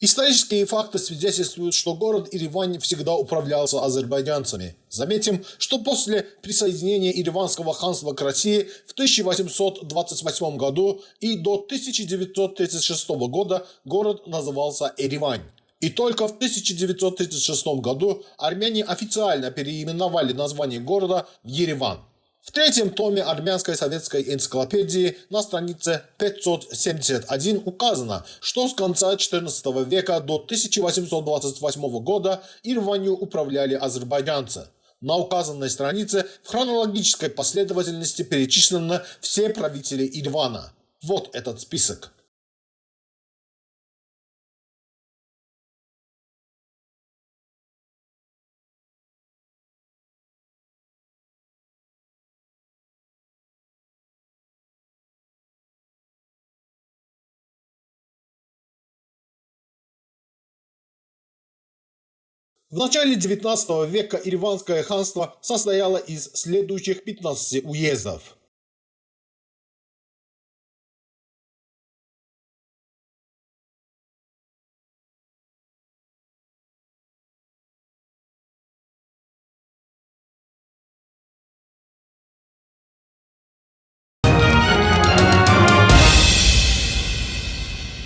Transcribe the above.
Исторические факты свидетельствуют, что город Еревань всегда управлялся азербайджанцами. Заметим, что после присоединения Ереванского ханства к России в 1828 году и до 1936 года город назывался Еревань. И только в 1936 году армяне официально переименовали название города в Ереван. В третьем томе армянской советской энциклопедии на странице 571 указано, что с конца XIV века до 1828 года Ирванью управляли азербайджанцы. На указанной странице в хронологической последовательности перечислены все правители Ирвана. Вот этот список. В начале 19 века Ириванское ханство состояло из следующих 15 уездов.